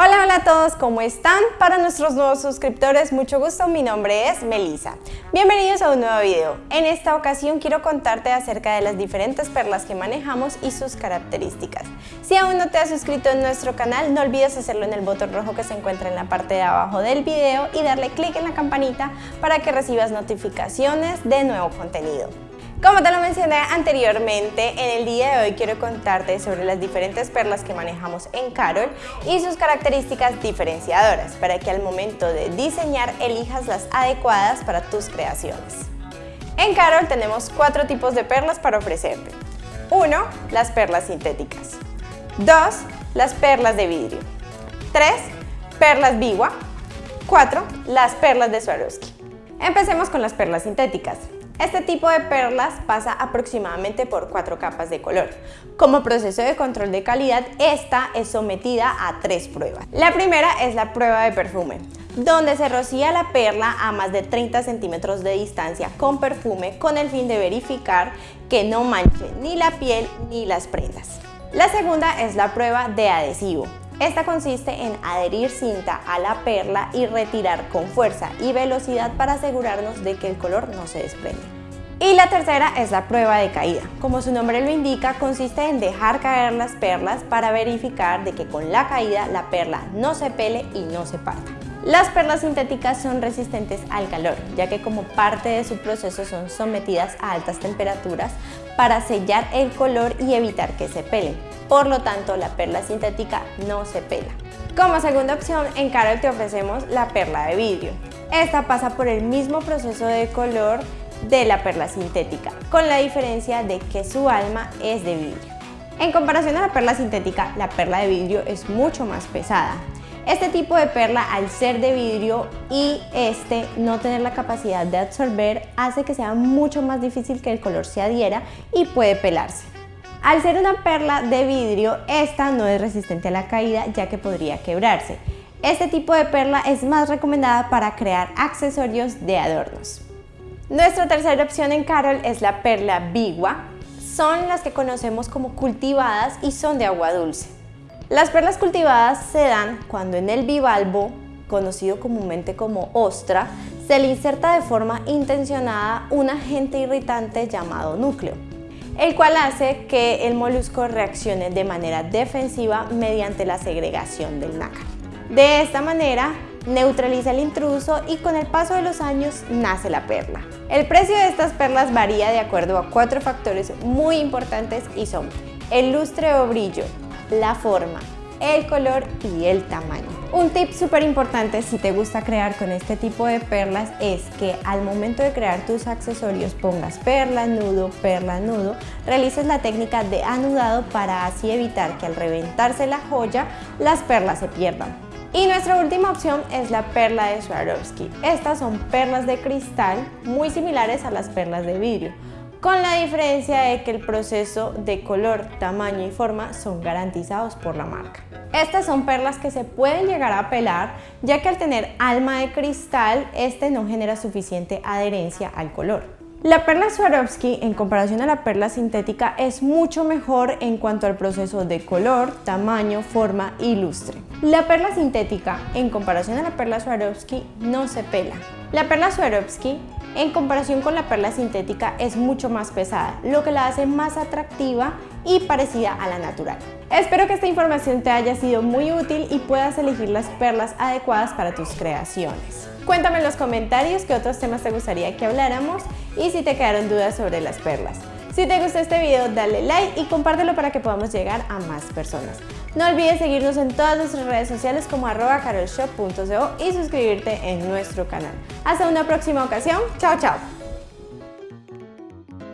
Hola, hola a todos, ¿cómo están? Para nuestros nuevos suscriptores, mucho gusto, mi nombre es Melissa. Bienvenidos a un nuevo video. En esta ocasión quiero contarte acerca de las diferentes perlas que manejamos y sus características. Si aún no te has suscrito en nuestro canal, no olvides hacerlo en el botón rojo que se encuentra en la parte de abajo del video y darle clic en la campanita para que recibas notificaciones de nuevo contenido. Como te lo mencioné anteriormente, en el día de hoy quiero contarte sobre las diferentes perlas que manejamos en Carol y sus características diferenciadoras para que al momento de diseñar elijas las adecuadas para tus creaciones. En Carol tenemos cuatro tipos de perlas para ofrecerte. 1. Las perlas sintéticas. 2. Las perlas de vidrio. 3. Perlas Biwa. 4. Las perlas de Swarovski. Empecemos con las perlas sintéticas. Este tipo de perlas pasa aproximadamente por cuatro capas de color. Como proceso de control de calidad, esta es sometida a tres pruebas. La primera es la prueba de perfume, donde se rocía la perla a más de 30 centímetros de distancia con perfume con el fin de verificar que no manche ni la piel ni las prendas. La segunda es la prueba de adhesivo, esta consiste en adherir cinta a la perla y retirar con fuerza y velocidad para asegurarnos de que el color no se desprende. Y la tercera es la prueba de caída. Como su nombre lo indica, consiste en dejar caer las perlas para verificar de que con la caída la perla no se pele y no se parta. Las perlas sintéticas son resistentes al calor, ya que como parte de su proceso son sometidas a altas temperaturas para sellar el color y evitar que se pelen. Por lo tanto, la perla sintética no se pela. Como segunda opción, en Carol te ofrecemos la perla de vidrio. Esta pasa por el mismo proceso de color de la perla sintética, con la diferencia de que su alma es de vidrio. En comparación a la perla sintética, la perla de vidrio es mucho más pesada. Este tipo de perla, al ser de vidrio y este no tener la capacidad de absorber, hace que sea mucho más difícil que el color se adhiera y puede pelarse. Al ser una perla de vidrio, esta no es resistente a la caída ya que podría quebrarse. Este tipo de perla es más recomendada para crear accesorios de adornos. Nuestra tercera opción en Carol es la perla Bigua. Son las que conocemos como cultivadas y son de agua dulce. Las perlas cultivadas se dan cuando en el bivalvo, conocido comúnmente como ostra, se le inserta de forma intencionada un agente irritante llamado núcleo, el cual hace que el molusco reaccione de manera defensiva mediante la segregación del nácar. De esta manera, neutraliza el intruso y con el paso de los años nace la perla. El precio de estas perlas varía de acuerdo a cuatro factores muy importantes y son el lustre o brillo, la forma, el color y el tamaño. Un tip súper importante si te gusta crear con este tipo de perlas es que al momento de crear tus accesorios pongas perla, nudo, perla, nudo, realices la técnica de anudado para así evitar que al reventarse la joya las perlas se pierdan. Y nuestra última opción es la perla de Swarovski. Estas son perlas de cristal muy similares a las perlas de vidrio con la diferencia de que el proceso de color, tamaño y forma son garantizados por la marca. Estas son perlas que se pueden llegar a pelar, ya que al tener alma de cristal, este no genera suficiente adherencia al color. La perla Swarovski, en comparación a la perla sintética, es mucho mejor en cuanto al proceso de color, tamaño, forma y lustre. La perla sintética, en comparación a la perla Swarovski, no se pela. La perla Swarovski en comparación con la perla sintética es mucho más pesada, lo que la hace más atractiva y parecida a la natural. Espero que esta información te haya sido muy útil y puedas elegir las perlas adecuadas para tus creaciones. Cuéntame en los comentarios qué otros temas te gustaría que habláramos y si te quedaron dudas sobre las perlas. Si te gustó este video, dale like y compártelo para que podamos llegar a más personas. No olvides seguirnos en todas nuestras redes sociales como arroba carolshop.co y suscribirte en nuestro canal. Hasta una próxima ocasión. Chao, chao.